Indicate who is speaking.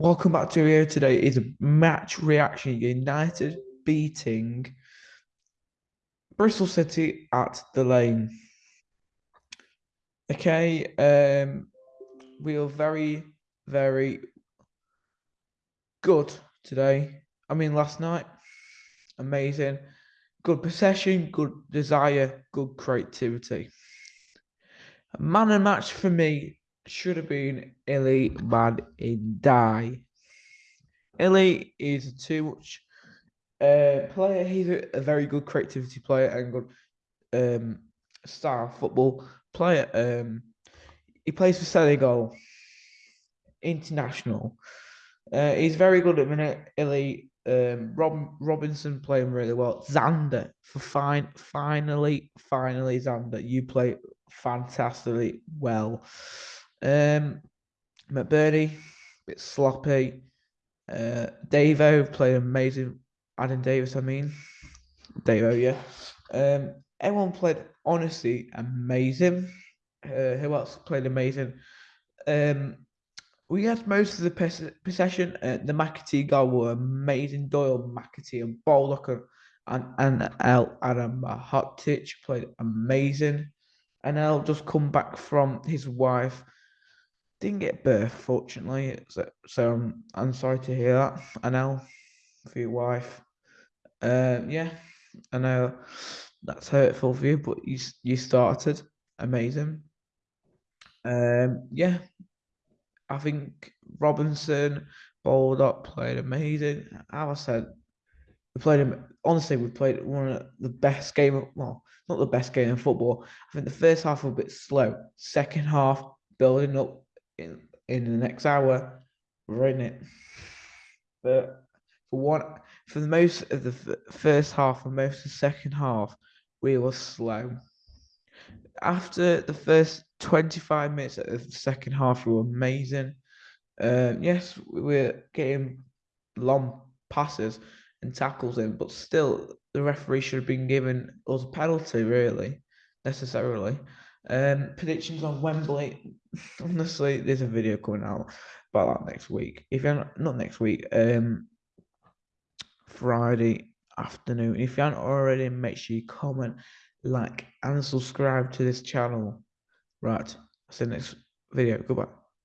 Speaker 1: Welcome back to here today is a match reaction. United beating Bristol City at the lane. Okay, um, we are very, very good today. I mean, last night, amazing. Good possession, good desire, good creativity. A man and match for me should have been Illy Man in Die. Illy is too much uh, player. He's a, a, very good creativity player and good um, star football player. Um, he plays for Senegal, international. Uh, he's very good at minute. Illy um, Rob Robinson playing really well. Zander for fine, finally, finally, Zander, you play fantastically well. Um, McBurnie, bit sloppy. Uh, Davo played amazing. Adam Davies, I mean, Davo, yeah. Um, everyone played honestly amazing. Uh, who else played amazing? Um, we had most of the possession. Uh, the McAtee goal were amazing. Doyle, McAtee, and Baldock and and Anel Ahmedhodžić played amazing. And I'll just come back from his wife. Didn't get birth, fortunately. So, so I'm, I'm sorry to hear that. Anel, for your wife. Uh, yeah, I know that's hurtful for you, but you you started amazing. Um, yeah, I think Robinson, bowled up, played amazing. As I said, we played him. Honestly, we played one of the best game. Of, well, not the best game in football. I think the first half was a bit slow. Second half, building up in in the next hour, we're in it. But for one, for the most of the first half and most of the second half, we were slow. After the first 25 minutes of the second half, we were amazing. Uh, yes, we were getting long passes and tackles in, but still, the referee should have been given us a penalty, really, necessarily. Um, predictions on Wembley. Honestly, there's a video coming out about that next week. If you're not, not next week, um, Friday afternoon. If you haven't already, make sure you comment, like, and subscribe to this channel. Right, see you next video. Goodbye.